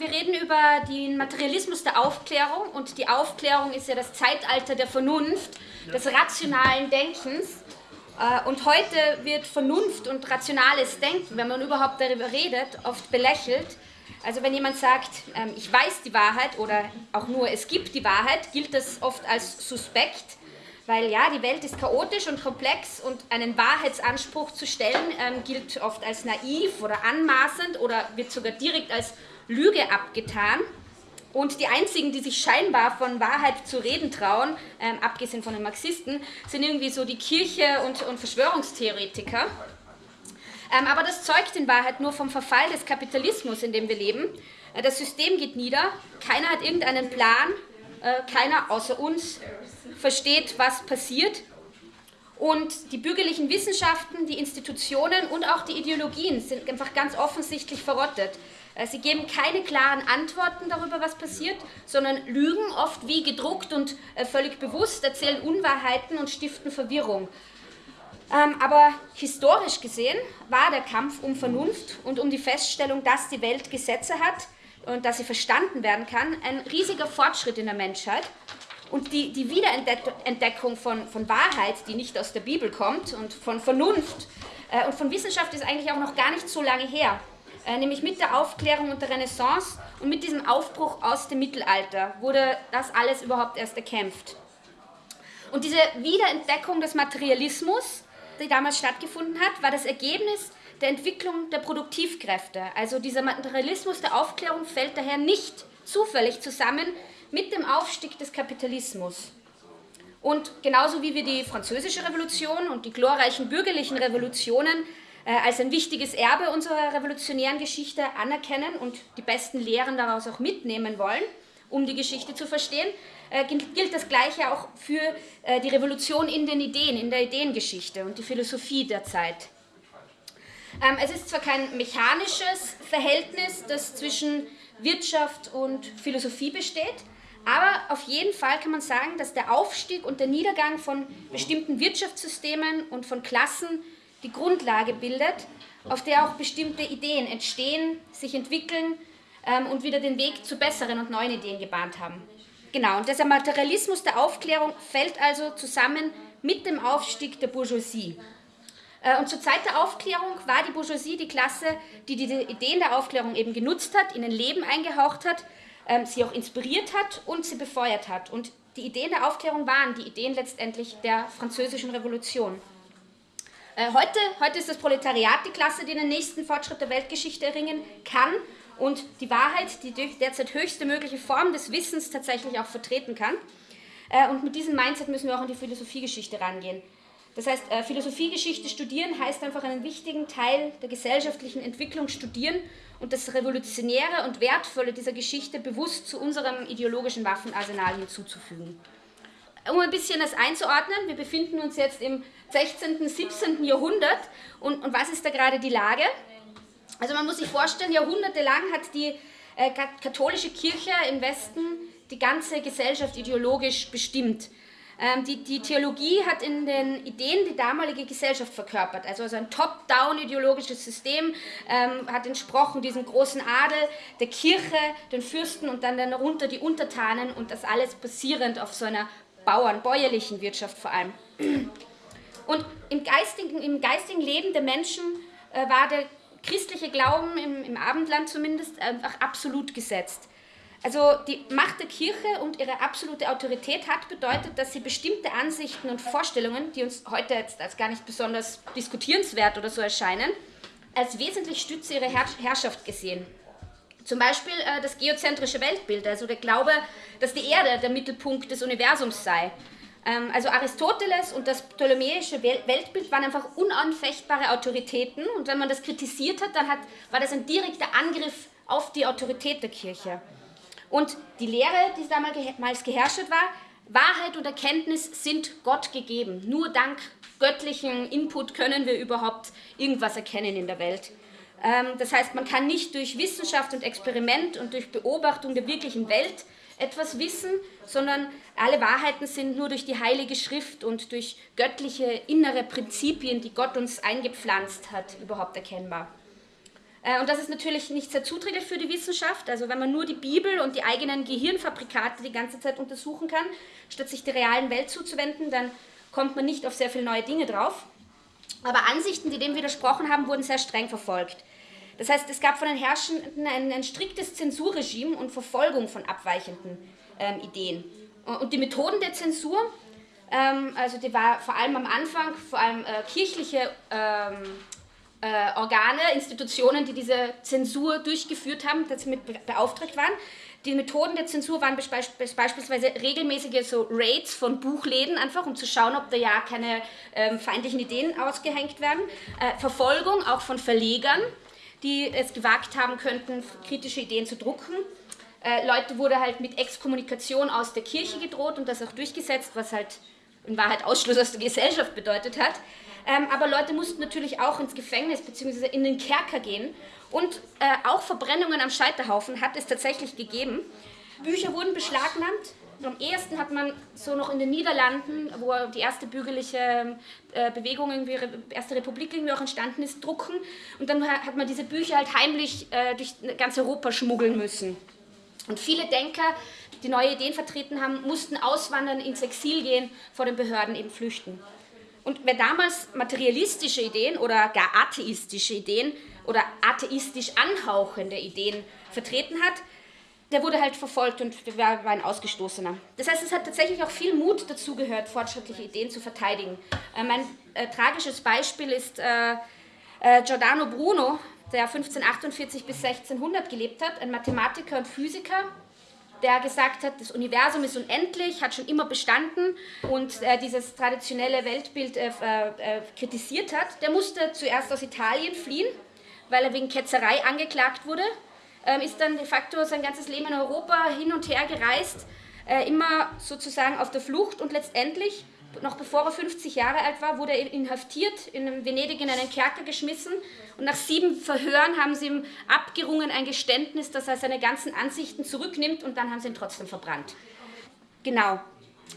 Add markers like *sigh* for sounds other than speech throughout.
Wir reden über den Materialismus der Aufklärung und die Aufklärung ist ja das Zeitalter der Vernunft, des rationalen Denkens. Äh, und heute wird Vernunft und rationales Denken, wenn man überhaupt darüber redet, oft belächelt. Also wenn jemand sagt, ähm, ich weiß die Wahrheit oder auch nur es gibt die Wahrheit, gilt das oft als suspekt, weil ja, die Welt ist chaotisch und komplex und einen Wahrheitsanspruch zu stellen ähm, gilt oft als naiv oder anmaßend oder wird sogar direkt als Lüge abgetan. Und die einzigen, die sich scheinbar von Wahrheit zu reden trauen, ähm, abgesehen von den Marxisten, sind irgendwie so die Kirche und, und Verschwörungstheoretiker. Ähm, aber das zeugt in Wahrheit nur vom Verfall des Kapitalismus, in dem wir leben. Äh, das System geht nieder, keiner hat irgendeinen Plan, äh, keiner außer uns versteht, was passiert. Und die bürgerlichen Wissenschaften, die Institutionen und auch die Ideologien sind einfach ganz offensichtlich verrottet. Äh, sie geben keine klaren Antworten darüber, was passiert, sondern lügen oft wie gedruckt und äh, völlig bewusst, erzählen Unwahrheiten und stiften Verwirrung. Ähm, aber historisch gesehen war der Kampf um Vernunft und um die Feststellung, dass die Welt Gesetze hat und dass sie verstanden werden kann, ein riesiger Fortschritt in der Menschheit. Und die, die Wiederentdeckung von, von Wahrheit, die nicht aus der Bibel kommt, und von Vernunft äh, und von Wissenschaft ist eigentlich auch noch gar nicht so lange her. Äh, nämlich mit der Aufklärung und der Renaissance und mit diesem Aufbruch aus dem Mittelalter wurde das alles überhaupt erst erkämpft. Und diese Wiederentdeckung des Materialismus, die damals stattgefunden hat, war das Ergebnis der Entwicklung der Produktivkräfte. Also dieser Materialismus der Aufklärung fällt daher nicht zufällig zusammen mit dem Aufstieg des Kapitalismus. Und genauso wie wir die französische Revolution und die glorreichen bürgerlichen Revolutionen als ein wichtiges Erbe unserer revolutionären Geschichte anerkennen und die besten Lehren daraus auch mitnehmen wollen, um die Geschichte zu verstehen, äh, gilt das Gleiche auch für äh, die Revolution in den Ideen, in der Ideengeschichte und die Philosophie der Zeit. Ähm, es ist zwar kein mechanisches Verhältnis, das zwischen Wirtschaft und Philosophie besteht, aber auf jeden Fall kann man sagen, dass der Aufstieg und der Niedergang von bestimmten Wirtschaftssystemen und von Klassen die Grundlage bildet, auf der auch bestimmte Ideen entstehen, sich entwickeln ähm, und wieder den Weg zu besseren und neuen Ideen gebahnt haben. Genau, und dieser Materialismus der Aufklärung fällt also zusammen mit dem Aufstieg der Bourgeoisie. Äh, und zur Zeit der Aufklärung war die Bourgeoisie die Klasse, die diese Ideen der Aufklärung eben genutzt hat, in ein Leben eingehaucht hat, ähm, sie auch inspiriert hat und sie befeuert hat. Und die Ideen der Aufklärung waren die Ideen letztendlich der französischen Revolution. Äh, heute, heute ist das Proletariat die Klasse, die den nächsten Fortschritt der Weltgeschichte erringen kann und die Wahrheit, die derzeit höchste mögliche Form des Wissens tatsächlich auch vertreten kann. Äh, und mit diesem Mindset müssen wir auch an die Philosophiegeschichte rangehen. Das heißt, äh, Philosophiegeschichte studieren heißt einfach einen wichtigen Teil der gesellschaftlichen Entwicklung studieren und das Revolutionäre und Wertvolle dieser Geschichte bewusst zu unserem ideologischen Waffenarsenal hinzuzufügen. Um ein bisschen das einzuordnen, wir befinden uns jetzt im 16., 17. Jahrhundert. Und, und was ist da gerade die Lage? Also man muss sich vorstellen, jahrhundertelang hat die äh, katholische Kirche im Westen die ganze Gesellschaft ideologisch bestimmt. Ähm, die, die, Theologie hat in den Ideen die damalige Gesellschaft verkörpert. Also, also ein top-down ideologisches System ähm, hat entsprochen diesem großen Adel, der Kirche, den Fürsten und dann darunter die Untertanen und das alles basierend auf so einer Bauern, bäuerlichen Wirtschaft vor allem. Und im geistigen, im geistigen Leben der Menschen äh, war der christliche Glauben, im, im Abendland zumindest, einfach absolut gesetzt. Also die Macht der Kirche und ihre absolute Autorität hat bedeutet, dass sie bestimmte Ansichten und Vorstellungen, die uns heute jetzt als gar nicht besonders diskutierenswert oder so erscheinen, als wesentlich Stütze ihrer Herrschaft gesehen. Zum Beispiel äh, das geozentrische Weltbild, also der Glaube, dass die Erde der Mittelpunkt des Universums sei also Aristoteles und das ptolemäische Weltbild waren einfach unanfechtbare Autoritäten und wenn man das kritisiert hat, dann hat, war das ein direkter Angriff auf die Autorität der Kirche. Und die Lehre, die damals geherrscht war, Wahrheit und Erkenntnis sind Gott gegeben. Nur dank göttlichen Input können wir überhaupt irgendwas erkennen in der Welt. Ähm, das heißt, man kann nicht durch Wissenschaft und Experiment und durch Beobachtung der wirklichen Welt etwas wissen, sondern alle Wahrheiten sind nur durch die Heilige Schrift und durch göttliche innere Prinzipien, die Gott uns eingepflanzt hat, überhaupt erkennbar. Äh, und das ist natürlich nicht sehr zuträglich für die Wissenschaft. Also wenn man nur die Bibel und die eigenen Gehirnfabrikate die ganze Zeit untersuchen kann, statt sich der realen Welt zuzuwenden, dann kommt man nicht auf sehr viele neue Dinge drauf. Aber Ansichten, die dem widersprochen haben, wurden sehr streng verfolgt. Das heißt, es gab von den Herrschenden ein, ein striktes Zensurregime und Verfolgung von abweichenden ähm, Ideen. Und die Methoden der Zensur, ähm, also die war vor allem am Anfang, vor allem äh, kirchliche ähm, äh, Organe, Institutionen, die diese Zensur durchgeführt haben, dass sie mit beauftragt waren. Die Methoden der Zensur waren beispielsweise regelmäßige so Raids von Buchläden, einfach um zu schauen, ob da ja keine ähm, feindlichen Ideen ausgehängt werden. Äh, Verfolgung auch von Verlegern, die es gewagt haben könnten, kritische Ideen zu drucken. Äh, Leute wurde halt mit Exkommunikation aus der Kirche gedroht und das auch durchgesetzt, was halt in Wahrheit Ausschluss aus der Gesellschaft bedeutet hat. Ähm, aber Leute mussten natürlich auch ins Gefängnis bzw. in den Kerker gehen. Und äh, auch Verbrennungen am Scheiterhaufen hat es tatsächlich gegeben. Bücher wurden beschlagnahmt. Am ehesten hat man so noch in den Niederlanden, wo die erste bürgerliche äh, Bewegung, irgendwie, erste Republik irgendwie auch entstanden ist, drucken. Und dann hat man diese Bücher halt heimlich äh, durch ganz Europa schmuggeln müssen. Und viele Denker, die neue Ideen vertreten haben, mussten auswandern, ins Exil gehen, vor den Behörden eben flüchten. Und wer damals materialistische Ideen oder gar atheistische Ideen oder atheistisch anhauchende Ideen vertreten hat, der wurde halt verfolgt und war, ein Ausgestoßener. Das heißt, es hat tatsächlich auch viel Mut dazu gehört, fortschrittliche Ideen zu verteidigen. Äh, mein äh, tragisches Beispiel ist äh, äh Giordano Bruno, der 1548 bis 1600 gelebt hat, ein Mathematiker und Physiker, der gesagt hat, das Universum ist unendlich, hat schon immer bestanden und äh, dieses traditionelle Weltbild äh, äh, kritisiert hat, der musste zuerst aus Italien fliehen, weil er wegen Ketzerei angeklagt wurde, ist dann de facto sein ganzes Leben in Europa hin und her gereist, äh, immer sozusagen auf der Flucht und letztendlich noch bevor er 50 Jahre alt war, wurde er inhaftiert, in Venedig in einen Kerker geschmissen und nach sieben Verhören haben sie ihm abgerungen ein Geständnis, dass er seine ganzen Ansichten zurücknimmt und dann haben sie ihn trotzdem verbrannt. Genau.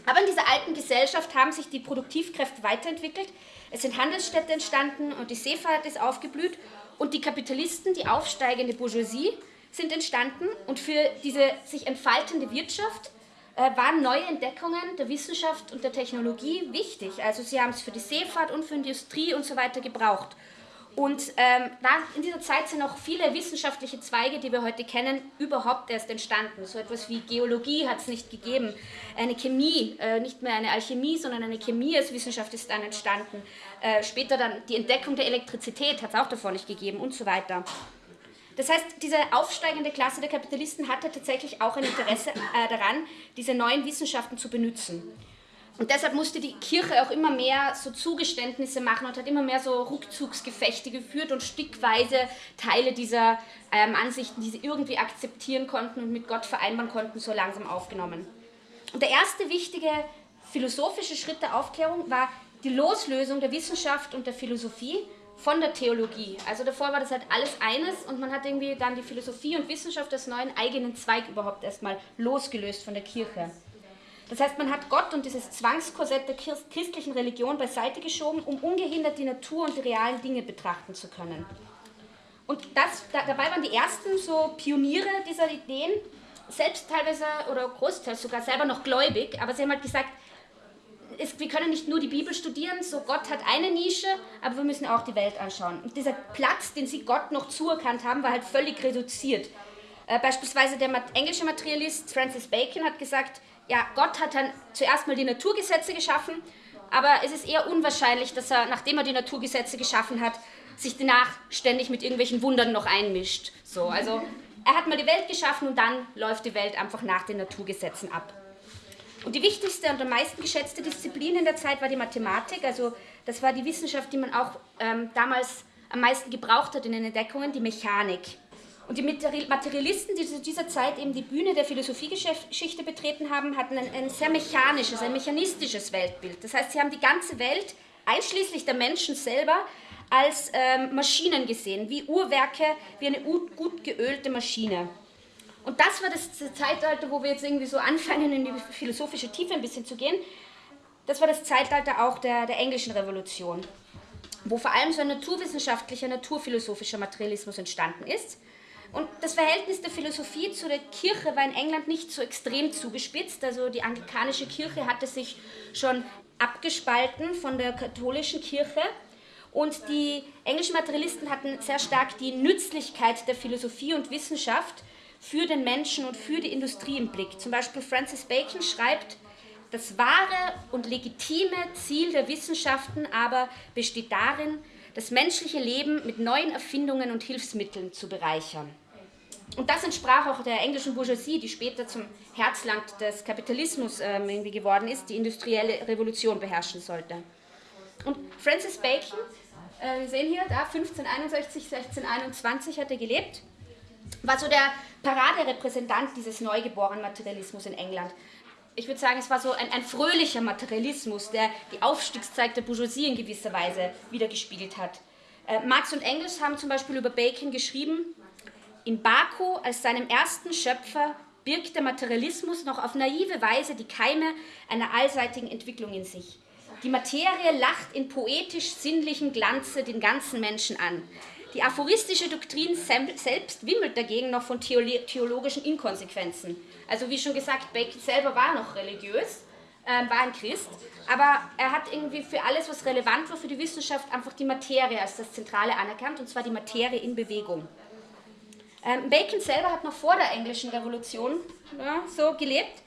Aber in dieser alten Gesellschaft haben sich die Produktivkräfte weiterentwickelt. Es sind Handelsstädte entstanden und die Seefahrt ist aufgeblüht und die Kapitalisten, die aufsteigende Bourgeoisie, sind entstanden und für diese sich entfaltende Wirtschaft äh, waren neue Entdeckungen der Wissenschaft und der Technologie wichtig. Also sie haben es für die Seefahrt und für Industrie und so weiter gebraucht. Und ähm, in dieser Zeit sind auch viele wissenschaftliche Zweige, die wir heute kennen, überhaupt erst entstanden. So etwas wie Geologie hat es nicht gegeben. Eine Chemie, äh, nicht mehr eine Alchemie, sondern eine Chemie als Wissenschaft ist dann entstanden. Äh, später dann die Entdeckung der Elektrizität hat es auch davor nicht gegeben und so weiter. Das heißt, diese aufsteigende Klasse der Kapitalisten hatte tatsächlich auch ein Interesse äh, daran, diese neuen Wissenschaften zu benutzen. Und deshalb musste die Kirche auch immer mehr so Zugeständnisse machen und hat immer mehr so Rückzugsgefechte geführt und stückweise Teile dieser ähm, Ansichten, die sie irgendwie akzeptieren konnten und mit Gott vereinbaren konnten, so langsam aufgenommen. Und der erste wichtige philosophische Schritt der Aufklärung war die Loslösung der Wissenschaft und der Philosophie von der Theologie. Also davor war das halt alles eines und man hat irgendwie dann die Philosophie und Wissenschaft als neuen eigenen Zweig überhaupt erstmal losgelöst von der Kirche. Das heißt, man hat Gott und dieses Zwangskorsett der christlichen Religion beiseite geschoben, um ungehindert die Natur und die realen Dinge betrachten zu können. Und das, da, dabei waren die ersten so Pioniere dieser Ideen, selbst teilweise oder großteils sogar selber noch gläubig, aber sie haben halt gesagt, es, wir können nicht nur die Bibel studieren, so Gott hat eine Nische, aber wir müssen auch die Welt anschauen. Und dieser Platz, den sie Gott noch zuerkannt haben, war halt völlig reduziert. Äh, beispielsweise der englische Materialist Francis Bacon hat gesagt, ja, Gott hat dann zuerst mal die Naturgesetze geschaffen, aber es ist eher unwahrscheinlich, dass er, nachdem er die Naturgesetze geschaffen hat, sich danach ständig mit irgendwelchen Wundern noch einmischt. So, also er hat mal die Welt geschaffen und dann läuft die Welt einfach nach den Naturgesetzen ab. Und die wichtigste und am meisten geschätzte Disziplin in der Zeit war die Mathematik. Also das war die Wissenschaft, die man auch ähm, damals am meisten gebraucht hat in den Entdeckungen, die Mechanik. Und die Materialisten, die zu dieser Zeit eben die Bühne der Philosophiegeschichte betreten haben, hatten ein, ein sehr mechanisches, ein mechanistisches Weltbild. Das heißt, sie haben die ganze Welt, einschließlich der Menschen selber, als ähm, Maschinen gesehen, wie Uhrwerke, wie eine gut geölte Maschine. Und das war das Zeitalter, wo wir jetzt irgendwie so anfangen, in die philosophische Tiefe ein bisschen zu gehen. Das war das Zeitalter auch der, der englischen Revolution. wo vor allem so ein naturwissenschaftlicher, naturphilosophischer Materialismus entstanden ist. Und das Verhältnis der Philosophie zu der Kirche war in England nicht so extrem zugespitzt. Also die anglikanische Kirche hatte sich schon abgespalten von der katholischen Kirche. Und die englischen Materialisten hatten sehr stark die Nützlichkeit der Philosophie und Wissenschaft für den Menschen und für die Industrie im Blick. Zum Beispiel Francis Bacon schreibt, das wahre und legitime Ziel der Wissenschaften aber besteht darin, das menschliche Leben mit neuen Erfindungen und Hilfsmitteln zu bereichern. Und das entsprach auch der englischen Bourgeoisie, die später zum Herzland des Kapitalismus ähm, irgendwie geworden ist, die industrielle Revolution beherrschen sollte. Und Francis Bacon, äh, wir sehen hier, da 1561, 1621 hat er gelebt, war so der Paraderepräsentant dieses neugeborenen Materialismus in England. Ich würde sagen, es war so ein, ein fröhlicher Materialismus, der die Aufstiegszeit der Bourgeoisie in gewisser Weise wiedergespiegelt hat. Äh, Marx und Engels haben zum Beispiel über Bacon geschrieben, in Baku als seinem ersten Schöpfer birgt der Materialismus noch auf naive Weise die Keime einer allseitigen Entwicklung in sich. Die Materie lacht in poetisch-sinnlichem Glanze den ganzen Menschen an. Die aphoristische Doktrin selbst wimmelt dagegen noch von theologischen Inkonsequenzen. Also wie schon gesagt, Bacon selber war noch religiös, äh, war ein Christ, aber er hat irgendwie für alles, was relevant war für die Wissenschaft, einfach die Materie als das Zentrale anerkannt, und zwar die Materie in Bewegung. Ähm, Bacon selber hat noch vor der englischen Revolution ja, so gelebt,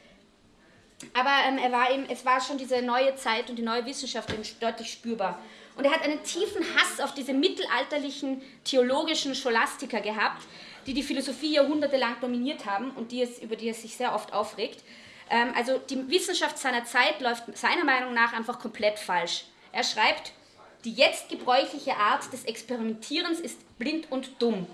aber ähm, er war eben, es war schon diese neue Zeit und die neue Wissenschaft deutlich spürbar. Und er hat einen tiefen Hass auf diese mittelalterlichen theologischen Scholastiker gehabt, die die Philosophie jahrhundertelang dominiert haben und die es, über die er sich sehr oft aufregt. Ähm, also die Wissenschaft seiner Zeit läuft seiner Meinung nach einfach komplett falsch. Er schreibt, die jetzt gebräuchliche Art des Experimentierens ist blind und dumm.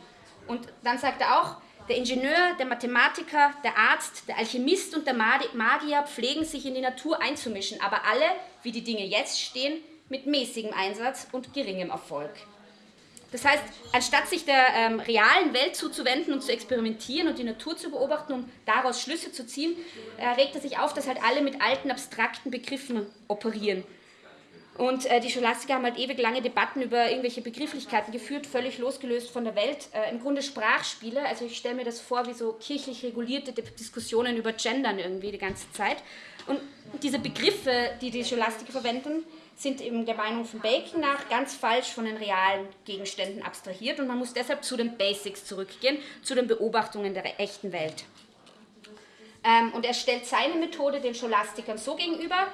Und dann sagt er auch, der Ingenieur, der Mathematiker, der Arzt, der Alchemist und der Magier pflegen sich in die Natur einzumischen, aber alle, wie die Dinge jetzt stehen, mit mäßigem Einsatz und geringem Erfolg. Das heißt, anstatt sich der ähm, realen Welt zuzuwenden und zu experimentieren und die Natur zu beobachten, um daraus Schlüsse zu ziehen, äh, regt er sich auf, dass halt alle mit alten, abstrakten Begriffen operieren und äh, die Scholastiker haben halt ewig lange Debatten über irgendwelche Begrifflichkeiten geführt, völlig losgelöst von der Welt. Äh, Im Grunde Sprachspiele, also ich stelle mir das vor wie so kirchlich regulierte Diskussionen über Gendern irgendwie die ganze Zeit. Und diese Begriffe, die die Scholastiker verwenden, sind eben der Meinung von Bacon nach ganz falsch von den realen Gegenständen abstrahiert und man muss deshalb zu den Basics zurückgehen, zu den Beobachtungen der echten Welt. Ähm, und er stellt seine Methode den Scholastikern so gegenüber,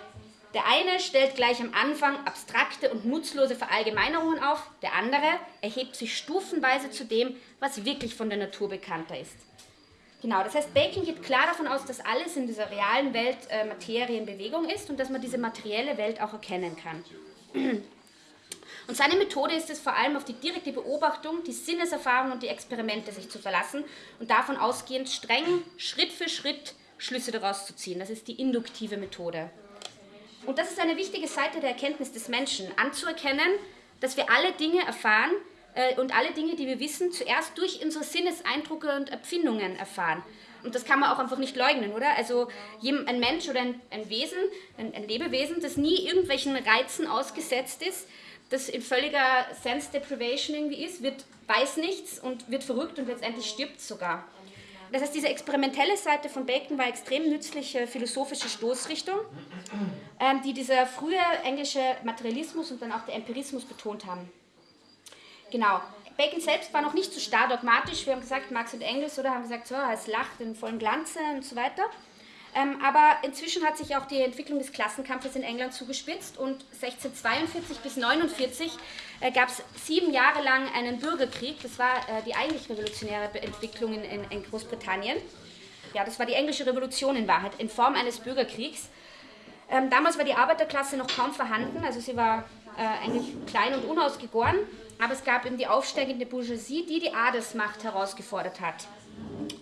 der eine stellt gleich am Anfang abstrakte und nutzlose Verallgemeinerungen auf, der andere erhebt sich stufenweise zu dem, was wirklich von der Natur bekannter ist. Genau, das heißt, Bacon geht klar davon aus, dass alles in dieser realen Welt äh, Materie in Bewegung ist und dass man diese materielle Welt auch erkennen kann. *clears throat* Und seine Methode ist es vor allem auf die direkte Beobachtung, die Sinneserfahrung und die Experimente sich zu verlassen und davon ausgehend streng Schritt für Schritt Schlüsse daraus zu ziehen. Das ist die induktive Methode. Und das ist eine wichtige Seite der Erkenntnis des Menschen, anzuerkennen, dass wir alle Dinge erfahren und alle Dinge, die wir wissen, zuerst durch unsere Sinneseindrücke und Empfindungen erfahren. Und das kann man auch einfach nicht leugnen, oder? Also ein Mensch oder ein, ein Wesen, ein, ein, Lebewesen, das nie irgendwelchen Reizen ausgesetzt ist, das in völliger Sense Deprivation irgendwie ist, wird, weiß nichts und wird verrückt und letztendlich stirbt sogar. Das heißt, diese experimentelle Seite von Bacon war extrem nützliche philosophische Stoßrichtung, ähm, die dieser frühe englische Materialismus und dann auch der Empirismus betont haben. Genau. Bacon selbst war noch nicht so starr dogmatisch. Wir haben gesagt, Marx und Engels oder haben gesagt, so, es lacht in vollem Glanze und so weiter. Ähm, aber inzwischen hat sich auch die Entwicklung des Klassenkampfes in England zugespitzt und 1642 bis 1949 äh, gab es sieben Jahre lang einen Bürgerkrieg. Das war äh, die eigentlich revolutionäre Entwicklung in, in, in, Großbritannien. Ja, das war die englische Revolution in Wahrheit, in Form eines Bürgerkriegs. Ähm, damals war die Arbeiterklasse noch kaum vorhanden, also sie war äh, eigentlich klein und unausgegoren, aber es gab eben die aufsteigende Bourgeoisie, die die Adelsmacht herausgefordert hat.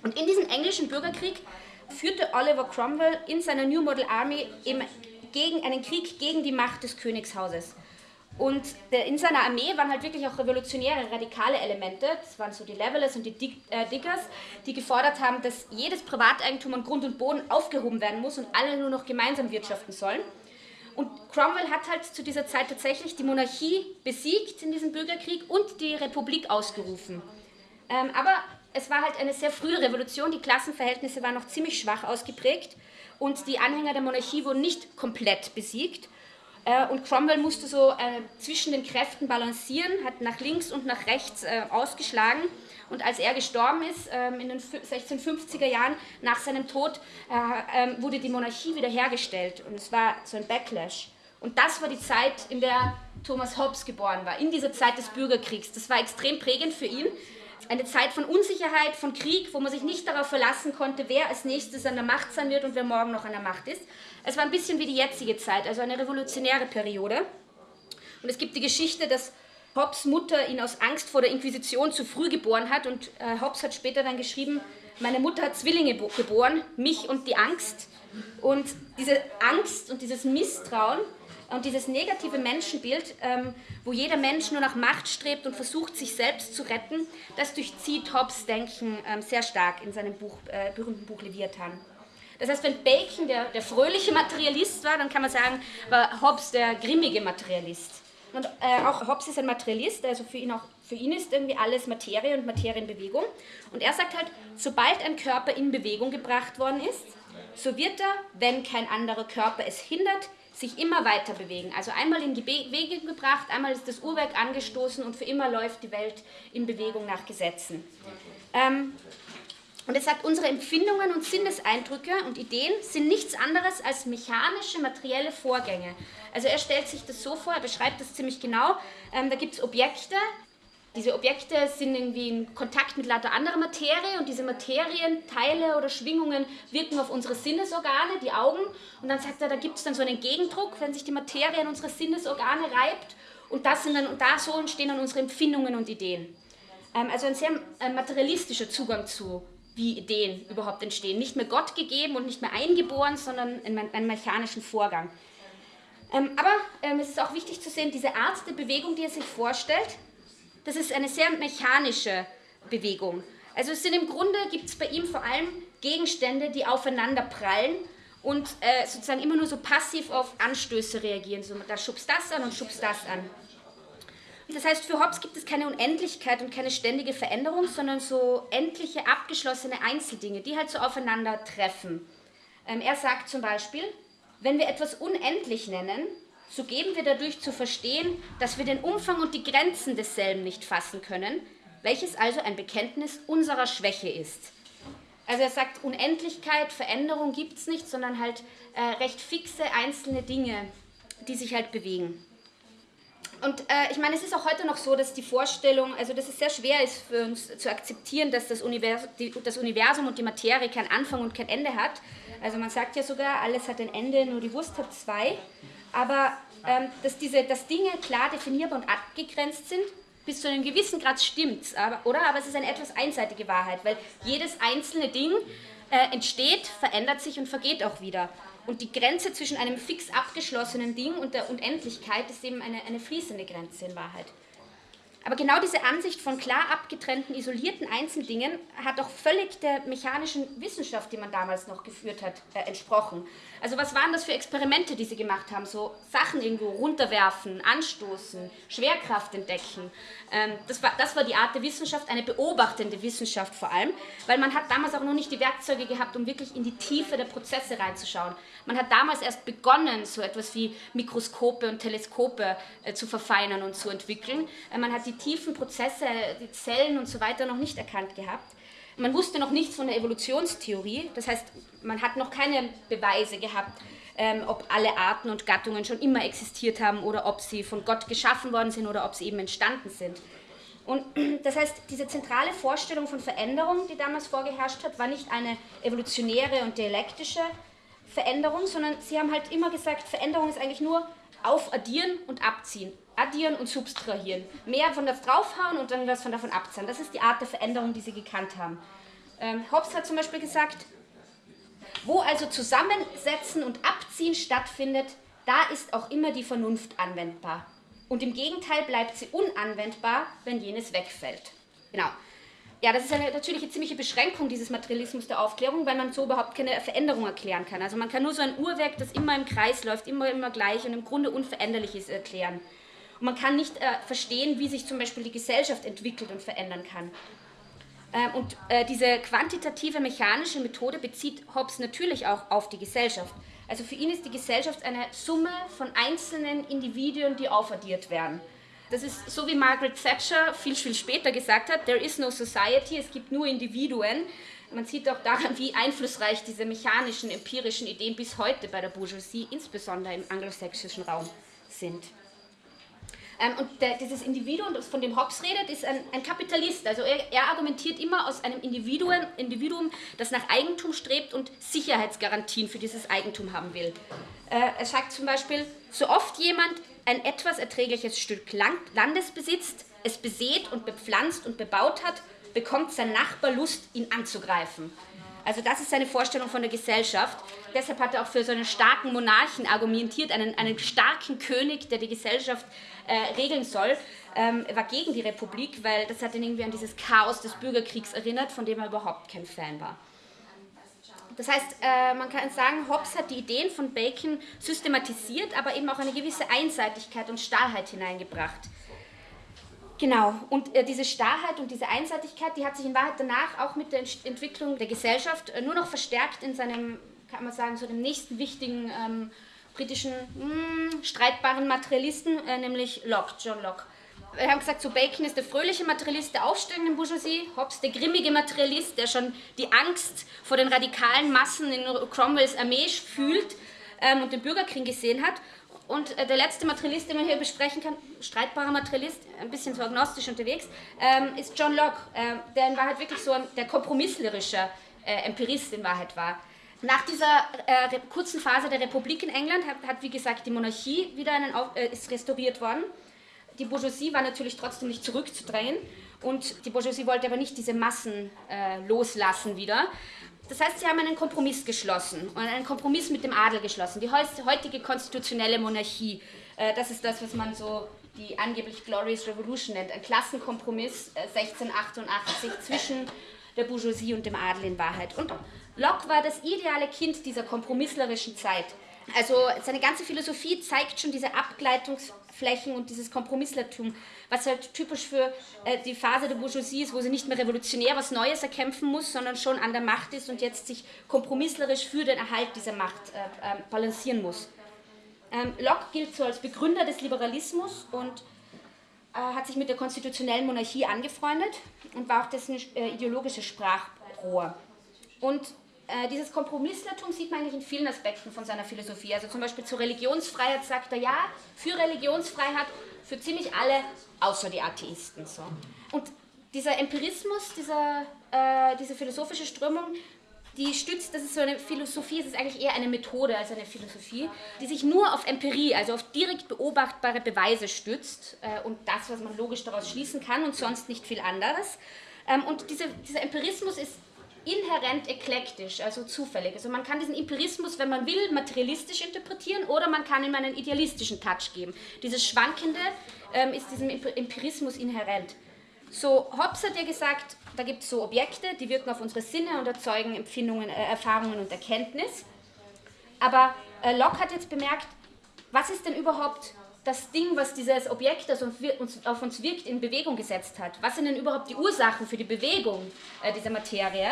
Und in diesem englischen Bürgerkrieg führte Oliver Cromwell in seiner New Model Army eben gegen einen Krieg gegen die Macht des Königshauses. Und in seiner Armee waren halt wirklich auch revolutionäre, radikale Elemente. Das waren so die Levelers und die äh, Diggers, die gefordert haben, dass jedes Privateigentum an Grund und Boden aufgehoben werden muss und alle nur noch gemeinsam wirtschaften sollen. Und Cromwell hat halt zu dieser Zeit tatsächlich die Monarchie besiegt in diesem Bürgerkrieg und die Republik ausgerufen. Ähm, aber es war halt eine sehr frühe Revolution, die Klassenverhältnisse waren noch ziemlich schwach ausgeprägt und die Anhänger der Monarchie wurden nicht komplett besiegt. Äh, und Cromwell musste so äh, zwischen den Kräften balancieren, hat nach links und nach rechts äh, ausgeschlagen. Und als er gestorben ist, ähm, in den 1650er Jahren, nach seinem Tod, ähm, wurde die Monarchie wiederhergestellt. Und es war so ein Backlash. Und das war die Zeit, in der Thomas Hobbes geboren war, in dieser Zeit des Bürgerkriegs. Das war extrem prägend für ihn, eine Zeit von Unsicherheit, von Krieg, wo man sich nicht darauf verlassen konnte, wer als nächstes an der Macht sein wird und wer morgen noch an der Macht ist. Es war ein bisschen wie die jetzige Zeit, also eine revolutionäre Periode. Und es gibt die Geschichte, dass Hobbes Mutter ihn aus Angst vor der Inquisition zu früh geboren hat und äh, Hobbes hat später dann geschrieben, meine Mutter hat Zwillinge geboren, mich und die Angst. Und diese Angst und dieses Misstrauen und dieses negative Menschenbild, ähm, wo jeder Mensch nur nach Macht strebt und versucht, sich selbst zu retten, das durchzieht Hobbes Denken ähm, sehr stark in seinem Buch, äh, berühmten Buch Leviathan. Das heißt, wenn Bacon der, der fröhliche Materialist war, dann kann man sagen, war Hobbes der grimmige Materialist. Und äh, auch Hobbes ist ein Materialist, also für ihn, auch, für ihn ist irgendwie alles Materie und Materie in Bewegung. Und er sagt halt, sobald ein Körper in Bewegung gebracht worden ist, so wird er, wenn kein anderer Körper es hindert, sich immer weiter bewegen. Also einmal in die Bewegung gebracht, einmal ist das Uhrwerk angestoßen und für immer läuft die Welt in Bewegung nach Gesetzen. Ähm, und er sagt, unsere Empfindungen und Sinneseindrücke und Ideen sind nichts anderes als mechanische, materielle Vorgänge. Also er stellt sich das so vor, er beschreibt das ziemlich genau. Ähm, da gibt es Objekte, diese Objekte sind irgendwie in Kontakt mit lauter anderer Materie und diese Materienteile oder Schwingungen wirken auf unsere Sinnesorgane, die Augen. Und dann sagt er, da gibt es dann so einen Gegendruck, wenn sich die Materie an unsere Sinnesorgane reibt. Und, das sind dann, und da so entstehen dann unsere Empfindungen und Ideen. Ähm, also ein sehr äh, materialistischer Zugang zu, wie Ideen überhaupt entstehen. Nicht mehr Gott gegeben und nicht mehr eingeboren, sondern einen mechanischen Vorgang. Ähm, aber ähm, es ist auch wichtig zu sehen, diese Art der Bewegung, die er sich vorstellt, das ist eine sehr mechanische Bewegung. Also es sind im Grunde, gibt es bei ihm vor allem Gegenstände, die aufeinander prallen und äh, sozusagen immer nur so passiv auf Anstöße reagieren. So, da schubst das an und schubst das an. Das heißt, für Hobbes gibt es keine Unendlichkeit und keine ständige Veränderung, sondern so endliche, abgeschlossene Einzeldinge, die halt so aufeinander treffen. Ähm, er sagt zum Beispiel, wenn wir etwas unendlich nennen, so geben wir dadurch zu verstehen, dass wir den Umfang und die Grenzen desselben nicht fassen können, welches also ein Bekenntnis unserer Schwäche ist. Also er sagt, Unendlichkeit, Veränderung gibt es nicht, sondern halt äh, recht fixe einzelne Dinge, die sich halt bewegen. Und äh, ich meine, es ist auch heute noch so, dass die Vorstellung, also dass es sehr schwer ist für uns zu akzeptieren, dass das, Univers die, das Universum und die Materie keinen Anfang und kein Ende hat. Also man sagt ja sogar, alles hat ein Ende, nur die Wurst hat zwei aber ähm, dass, diese, dass Dinge klar definierbar und abgegrenzt sind, bis zu einem gewissen Grad stimmt aber, oder? Aber es ist eine etwas einseitige Wahrheit, weil jedes einzelne Ding äh, entsteht, verändert sich und vergeht auch wieder. Und die Grenze zwischen einem fix abgeschlossenen Ding und der Unendlichkeit ist eben eine, eine fließende Grenze in Wahrheit. Aber genau diese Ansicht von klar abgetrennten, isolierten Einzeldingen hat auch völlig der mechanischen Wissenschaft, die man damals noch geführt hat, äh, entsprochen. Also was waren das für Experimente, die sie gemacht haben? So Sachen irgendwo runterwerfen, anstoßen, Schwerkraft entdecken. Ähm, das, war, das war die Art der Wissenschaft, eine beobachtende Wissenschaft vor allem, weil man hat damals auch noch nicht die Werkzeuge gehabt, um wirklich in die Tiefe der Prozesse reinzuschauen. Man hat damals erst begonnen, so etwas wie Mikroskope und Teleskope äh, zu verfeinern und zu entwickeln. Äh, man hat die tiefen Prozesse, die Zellen und so weiter noch nicht erkannt gehabt. Man wusste noch nichts von der Evolutionstheorie, das heißt, man hat noch keine Beweise gehabt, ähm, ob alle Arten und Gattungen schon immer existiert haben oder ob sie von Gott geschaffen worden sind oder ob sie eben entstanden sind. Und *clears throat* das heißt, diese zentrale Vorstellung von Veränderung, die damals vorgeherrscht hat, war nicht eine evolutionäre und dialektische Veränderung, sondern sie haben halt immer gesagt, Veränderung ist eigentlich nur aufaddieren und abziehen addieren und subtrahieren. Mehr von das draufhauen und dann was von davon abziehen. Das ist die Art der Veränderung, die sie gekannt haben. Ähm, Hobbes hat zum Beispiel gesagt, wo also Zusammensetzen und Abziehen stattfindet, da ist auch immer die Vernunft anwendbar. Und im Gegenteil bleibt sie unanwendbar, wenn jenes wegfällt. Genau. Ja, das ist eine, natürlich eine ziemliche Beschränkung dieses Materialismus der Aufklärung, weil man so überhaupt keine Veränderung erklären kann. Also man kann nur so ein Uhrwerk, das immer im Kreis läuft, immer, immer gleich und im Grunde unveränderlich ist, erklären. Und man kann nicht äh, verstehen, wie sich zum Beispiel die Gesellschaft entwickelt und verändern kann. Ähm, und äh, diese quantitative mechanische Methode bezieht Hobbes natürlich auch auf die Gesellschaft. Also für ihn ist die Gesellschaft eine Summe von einzelnen Individuen, die aufaddiert werden. Das ist so wie Margaret Thatcher viel, viel später gesagt hat, there is no society, es gibt nur Individuen. Man sieht auch daran, wie einflussreich diese mechanischen, empirischen Ideen bis heute bei der Bourgeoisie, insbesondere im angelsächsischen Raum, sind. Ähm, und dieses Individuum, von dem Hobbes redet, ist ein, ein Kapitalist. Also er, er, argumentiert immer aus einem Individuum, Individuum, das nach Eigentum strebt und Sicherheitsgarantien für dieses Eigentum haben will. Äh, er sagt zum Beispiel, so oft jemand ein etwas erträgliches Stück Land, Landes besitzt, es besät und bepflanzt und bebaut hat, bekommt sein Nachbar Lust, ihn anzugreifen. Also das ist seine Vorstellung von der Gesellschaft. Deshalb hat er auch für so einen starken Monarchen argumentiert, einen, einen starken König, der die Gesellschaft äh, regeln soll. Ähm, er war gegen die Republik, weil das hat ihn irgendwie an dieses Chaos des Bürgerkriegs erinnert, von dem er überhaupt kein Fan war. Das heißt, äh, man kann sagen, Hobbes hat die Ideen von Bacon systematisiert, aber eben auch eine gewisse Einseitigkeit und Stahlheit hineingebracht. Genau, und äh, diese Starrheit und diese Einseitigkeit, die hat sich in Wahrheit danach auch mit der Entwicklung der Gesellschaft äh, nur noch verstärkt in seinem, kann man sagen, so dem nächsten wichtigen ähm, britischen mh, hm, streitbaren Materialisten, äh, nämlich Locke, John Locke. Wir haben gesagt, so Bacon ist der fröhliche Materialist der aufsteigenden Bourgeoisie, Hobbes der grimmige Materialist, der schon die Angst vor den radikalen Massen in Cromwells Armee fühlt ähm, und den Bürgerkrieg gesehen hat. Und äh, der letzte Materialist, den man hier besprechen kann, streitbarer Materialist, ein bisschen so agnostisch unterwegs, ähm, ist John Locke, äh, der in Wahrheit wirklich so ein, der kompromisslerische äh, Empirist in Wahrheit war. Nach dieser äh, kurzen Phase der Republik in England hat, hat wie gesagt, die Monarchie wieder einen, äh, ist restauriert worden. Die Bourgeoisie war natürlich trotzdem nicht zurückzudrehen und die Bourgeoisie wollte aber nicht diese Massen äh, loslassen wieder. Das heißt, sie haben einen Kompromiss geschlossen und einen Kompromiss mit dem Adel geschlossen. Die heutige konstitutionelle Monarchie, äh, das ist das, was man so die angeblich Glorious Revolution nennt, ein Klassenkompromiss 1688 äh, zwischen der Bourgeoisie und dem Adel in Wahrheit. Und Locke war das ideale Kind dieser kompromisslerischen Zeit. Also seine ganze Philosophie zeigt schon diese Abgleitungsflächen und dieses Kompromisslertum, was halt typisch für äh, die Phase der Bourgeoisie ist, wo sie nicht mehr revolutionär was Neues erkämpfen muss, sondern schon an der Macht ist und jetzt sich kompromisslerisch für den Erhalt dieser Macht äh, äh, balancieren muss. Ähm, Locke gilt so als Begründer des Liberalismus und äh, hat sich mit der konstitutionellen Monarchie angefreundet und war auch dessen äh, ideologisches Sprachrohr. Und äh, dieses Kompromisslertum sieht man eigentlich in vielen Aspekten von seiner Philosophie. Also zum Beispiel zur Religionsfreiheit sagt er ja, für Religionsfreiheit für ziemlich alle, außer die Atheisten. So. Und dieser Empirismus, dieser, äh, diese philosophische Strömung, die stützt, das ist so eine Philosophie, es ist eigentlich eher eine Methode als eine Philosophie, die sich nur auf Empirie, also auf direkt beobachtbare Beweise stützt äh, und das, was man logisch daraus schließen kann und sonst nicht viel anderes. Ähm, und diese, dieser Empirismus ist inhärent eklektisch, also zufällig. Also man kann diesen Empirismus, wenn man will, materialistisch interpretieren oder man kann ihm einen idealistischen Touch geben. Dieses Schwankende ähm, ist diesem Empirismus inhärent. So, Hobbes hat ja gesagt, da gibt es so Objekte, die wirken auf unsere Sinne und erzeugen Empfindungen, äh, Erfahrungen und Erkenntnis. Aber äh, Locke hat jetzt bemerkt, was ist denn überhaupt das Ding, was dieses Objekt, das auf uns wirkt, in Bewegung gesetzt hat? Was sind denn überhaupt die Ursachen für die Bewegung äh, dieser Materie?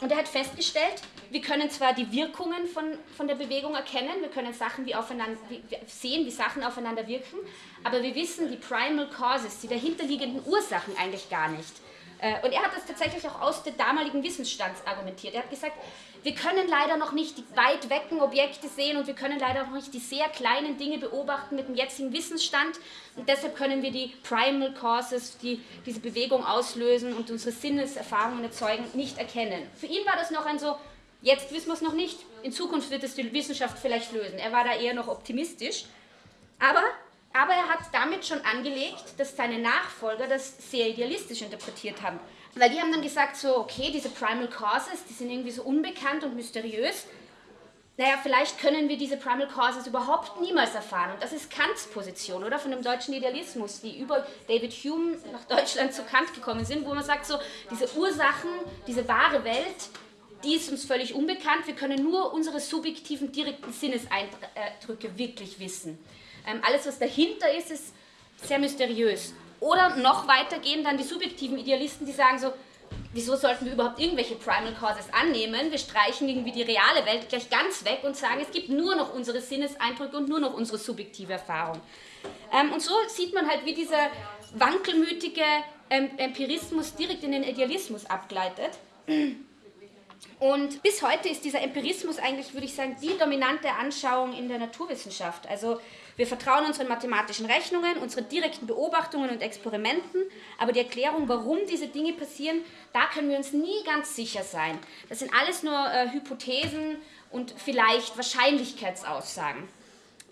Und er hat festgestellt, wir können zwar die Wirkungen von, von der Bewegung erkennen, wir können Sachen wie aufeinander, wie, sehen, wie Sachen aufeinander wirken, aber wir wissen die Primal Causes, die dahinterliegenden Ursachen eigentlich gar nicht. Äh, und er hat das tatsächlich auch aus dem damaligen Wissensstand argumentiert. Er hat gesagt, wir können leider noch nicht die weit wecken Objekte sehen und wir können leider noch nicht die sehr kleinen Dinge beobachten mit dem jetzigen Wissensstand. Und deshalb können wir die Primal Causes, die diese Bewegung auslösen und unsere Sinneserfahrungen erzeugen, nicht erkennen. Für ihn war das noch ein so, jetzt wissen wir es noch nicht, in Zukunft wird es die Wissenschaft vielleicht lösen. Er war da eher noch optimistisch. Aber aber er hat damit schon angelegt, dass seine Nachfolger das sehr idealistisch interpretiert haben. Weil die haben dann gesagt, so, okay, diese Primal Causes, die sind irgendwie so unbekannt und mysteriös. naja, vielleicht können wir diese Primal Causes überhaupt niemals erfahren. Und das ist Kants Position, oder? Von dem deutschen Idealismus, die über David Hume nach Deutschland zu Kant gekommen sind, wo man sagt, so, diese Ursachen, diese wahre Welt, die ist uns völlig unbekannt. Wir können nur unsere subjektiven, direkten Sinneseindrücke wirklich wissen. Ähm, alles, was dahinter ist, ist sehr mysteriös. Oder noch weiter gehen dann die subjektiven Idealisten, die sagen so, wieso sollten wir überhaupt irgendwelche Primal Causes annehmen? Wir streichen irgendwie die reale Welt gleich ganz weg und sagen, es gibt nur noch unsere Sinneseindrücke und nur noch unsere subjektive Erfahrung. Ähm, und so sieht man halt, wie dieser wankelmütige ähm, Empirismus direkt in den Idealismus abgleitet. Und bis heute ist dieser Empirismus eigentlich, würde ich sagen, die dominante Anschauung in der Naturwissenschaft. Also wir vertrauen unseren mathematischen Rechnungen, unseren direkten Beobachtungen und Experimenten, aber die Erklärung, warum diese Dinge passieren, da können wir uns nie ganz sicher sein. Das sind alles nur äh, Hypothesen und vielleicht Wahrscheinlichkeitsaussagen.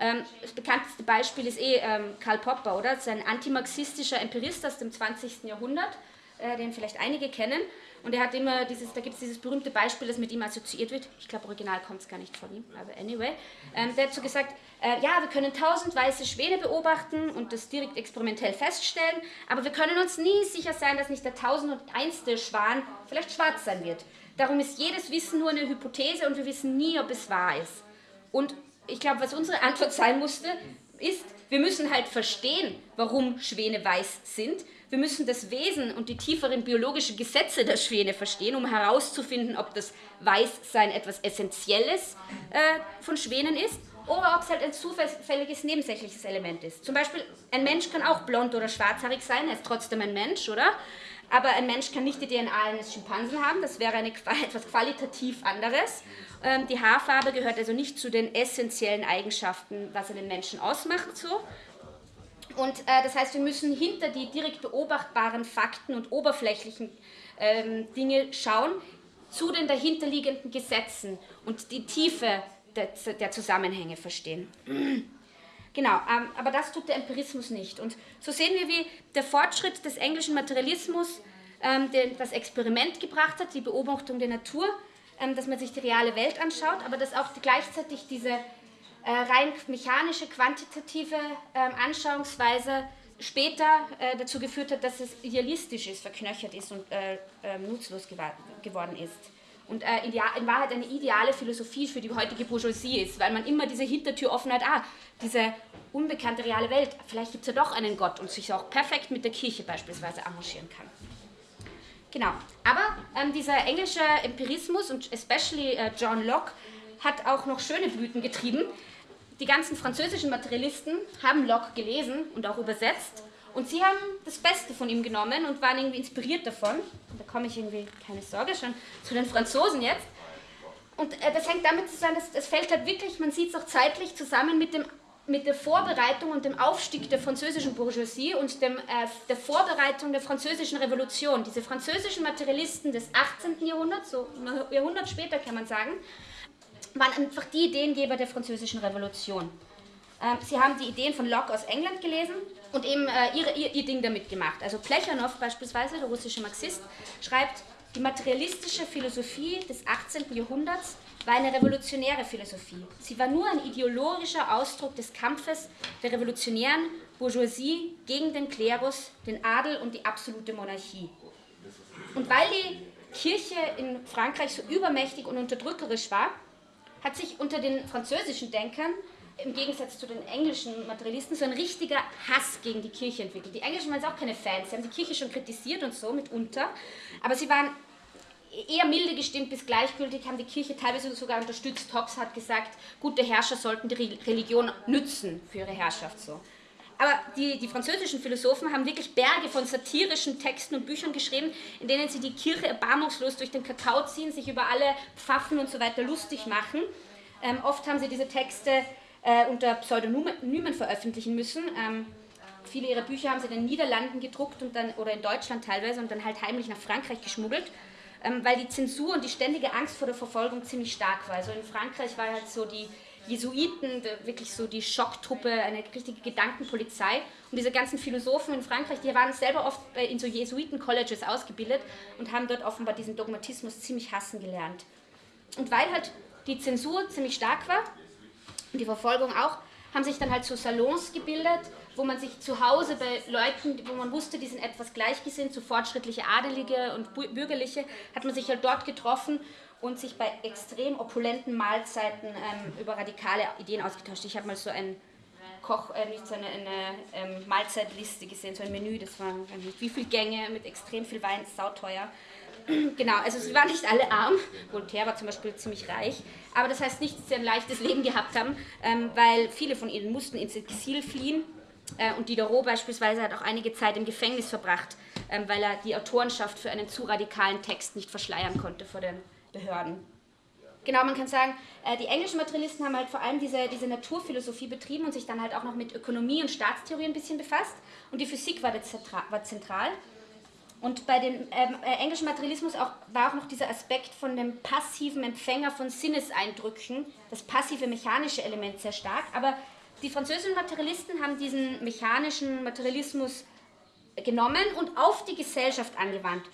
Ähm, das bekannteste Beispiel ist eh ähm, Karl Popper, oder? Das ist ein antimarxistischer Empirist aus dem 20. Jahrhundert, äh, den vielleicht einige kennen. Und er hat immer dieses, da gibt es dieses berühmte Beispiel, das mit ihm assoziiert wird. Ich glaube, original kommt es gar nicht von ihm, aber anyway. Ähm, der hat so gesagt, äh, ja, wir können tausend weiße Schwäne beobachten und das direkt experimentell feststellen, aber wir können uns nie sicher sein, dass nicht der tausend und einste Schwan vielleicht schwarz sein wird. Darum ist jedes Wissen nur eine Hypothese und wir wissen nie, ob es wahr ist. Und ich glaube, was unsere Antwort sein musste, ist, wir müssen halt verstehen, warum Schwäne weiß sind wir müssen das Wesen und die tieferen biologischen Gesetze der Schwäne verstehen, um herauszufinden, ob das Weißsein etwas Essentielles äh, von Schwänen ist oder ob es halt ein zufälliges nebensächliches Element ist. Zum Beispiel, ein Mensch kann auch blond oder schwarzhaarig sein, er ist trotzdem ein Mensch, oder? Aber ein Mensch kann nicht die DNA eines Schimpansen haben, das wäre eine, etwas qualitativ anderes. Ähm, die Haarfarbe gehört also nicht zu den essentiellen Eigenschaften, was einen Menschen ausmacht, so, und äh, das heißt, wir müssen hinter die direkt beobachtbaren Fakten und oberflächlichen ähm, Dinge schauen, zu den dahinterliegenden Gesetzen und die Tiefe der, der Zusammenhänge verstehen. Genau, ähm, aber das tut der Empirismus nicht. Und so sehen wir, wie der Fortschritt des englischen Materialismus ähm, den, das Experiment gebracht hat, die Beobachtung der Natur, ähm, dass man sich die reale Welt anschaut, aber dass auch gleichzeitig diese rein mechanische, quantitative äh, Anschauungsweise später äh, dazu geführt hat, dass es idealistisch ist, verknöchert ist und äh, ähm, nutzlos geworden ist. Und äh, in Wahrheit eine ideale Philosophie für die heutige Bourgeoisie ist, weil man immer diese Hintertür offen hat, ah, diese unbekannte reale Welt, vielleicht gibt es ja doch einen Gott und sich auch perfekt mit der Kirche beispielsweise arrangieren kann. Genau, aber ähm, dieser englische Empirismus und especially äh, John Locke hat auch noch schöne Blüten getrieben die ganzen französischen Materialisten haben Locke gelesen und auch übersetzt und sie haben das Beste von ihm genommen und waren irgendwie inspiriert davon. Und da komme ich irgendwie, keine Sorge, schon zu den Franzosen jetzt. Und äh, das hängt damit zusammen, dass es fällt halt wirklich, man sieht es auch zeitlich zusammen mit, dem, mit der Vorbereitung und dem Aufstieg der französischen Bourgeoisie und dem, äh, der Vorbereitung der französischen Revolution. Diese französischen Materialisten des 18. Jahrhunderts, so ein Jahrhundert später kann man sagen, waren einfach die Ideengeber der französischen Revolution. Ähm, sie haben die Ideen von Locke aus England gelesen und eben äh, ihre, ihr, ihr Ding damit gemacht. Also Plechanow beispielsweise, der russische Marxist, schreibt, die materialistische Philosophie des 18. Jahrhunderts war eine revolutionäre Philosophie. Sie war nur ein ideologischer Ausdruck des Kampfes der revolutionären Bourgeoisie gegen den Klerus, den Adel und die absolute Monarchie. Und weil die Kirche in Frankreich so übermächtig und unterdrückerisch war, hat sich unter den französischen Denkern im Gegensatz zu den englischen Materialisten so ein richtiger Hass gegen die Kirche entwickelt. Die Englischen waren auch keine Fans, sie haben die Kirche schon kritisiert und so mitunter, aber sie waren eher milde gestimmt bis gleichgültig, haben die Kirche teilweise sogar unterstützt. Hobbes hat gesagt, gute Herrscher sollten die Religion nützen für ihre Herrschaft so. Aber die, die französischen Philosophen haben wirklich Berge von satirischen Texten und Büchern geschrieben, in denen sie die Kirche erbarmungslos durch den Kakao ziehen, sich über alle Pfaffen und so weiter lustig machen. Ähm, oft haben sie diese Texte äh, unter Pseudonymen veröffentlichen müssen. Ähm, viele ihrer Bücher haben sie in den Niederlanden gedruckt und dann, oder in Deutschland teilweise und dann halt heimlich nach Frankreich geschmuggelt, ähm, weil die Zensur und die ständige Angst vor der Verfolgung ziemlich stark war. Also in Frankreich war halt so die Jesuiten, wirklich so die Schocktruppe, eine richtige Gedankenpolizei. Und diese ganzen Philosophen in Frankreich, die waren selber oft in so Jesuiten-Colleges ausgebildet und haben dort offenbar diesen Dogmatismus ziemlich hassen gelernt. Und weil halt die Zensur ziemlich stark war und die Verfolgung auch, haben sich dann halt so Salons gebildet, wo man sich zu Hause bei Leuten, wo man wusste, die sind etwas gleichgesinnt, so fortschrittliche Adelige und Bürgerliche, hat man sich halt dort getroffen und sich bei extrem opulenten Mahlzeiten ähm, über radikale Ideen ausgetauscht. Ich habe mal so ein Koch, äh, nicht so eine, eine ähm, Mahlzeitliste gesehen, so ein Menü, das war nicht wie viele Gänge mit extrem viel Wein, sauteuer. *clears throat* genau, also sie waren nicht alle arm. Voltaire war zum Beispiel ziemlich reich. Aber das heißt nicht, dass sie ein leichtes Leben gehabt haben, ähm, weil viele von ihnen mussten ins Exil fliehen. Äh, und Diderot beispielsweise hat auch einige Zeit im Gefängnis verbracht, ähm, weil er die Autorenschaft für einen zu radikalen Text nicht verschleiern konnte vor den Behörden. Genau, man kann sagen, äh, die englischen Materialisten haben halt vor allem diese, diese Naturphilosophie betrieben und sich dann halt auch noch mit Ökonomie und Staatstheorie ein bisschen befasst. Und die Physik war, war zentral. Und bei dem ähm, äh, englischen Materialismus auch, war auch noch dieser Aspekt von dem passiven Empfänger von Sinneseindrücken, das passive mechanische Element sehr stark. Aber die französischen Materialisten haben diesen mechanischen Materialismus genommen und auf die Gesellschaft angewandt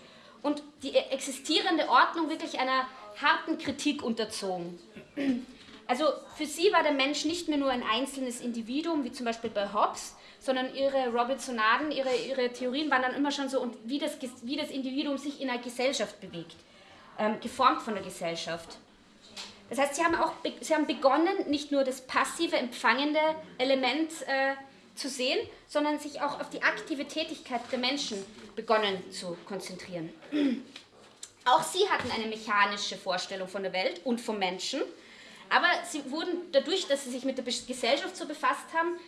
und die existierende Ordnung wirklich einer harten Kritik unterzogen. Also für sie war der Mensch nicht mehr nur ein einzelnes Individuum, wie zum Beispiel bei Hobbes, sondern ihre Robinsonaden, ihre, ihre Theorien waren dann immer schon so, und wie das, wie das Individuum sich in einer Gesellschaft bewegt, ähm, geformt von der Gesellschaft. Das heißt, sie haben auch sie haben begonnen, nicht nur das passive, empfangende Element äh, zu sehen, sondern sich auch auf die aktive Tätigkeit der Menschen begonnen zu konzentrieren. *clears throat* Auch sie hatten eine mechanische Vorstellung von der Welt und vom Menschen, aber sie wurden dadurch, dass sie sich mit der Gesellschaft so befasst haben,